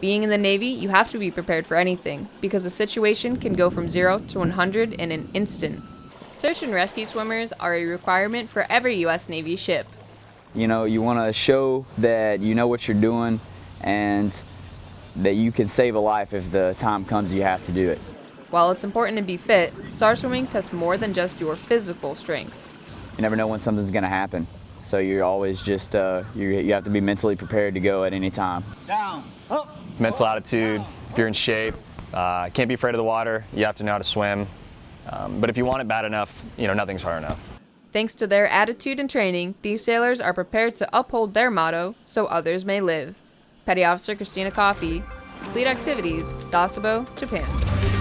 Being in the Navy, you have to be prepared for anything, because the situation can go from 0 to 100 in an instant. Search and rescue swimmers are a requirement for every U.S. Navy ship. You know, you want to show that you know what you're doing and that you can save a life if the time comes you have to do it. While it's important to be fit, SAR swimming tests more than just your physical strength. You never know when something's going to happen. So you're always just, uh, you, you have to be mentally prepared to go at any time. Down, up. Mental attitude, if you're in shape, uh, can't be afraid of the water, you have to know how to swim. Um, but if you want it bad enough, you know, nothing's hard enough. Thanks to their attitude and training, these sailors are prepared to uphold their motto, so others may live. Petty Officer Christina Coffey, Fleet Activities, Sasebo, Japan.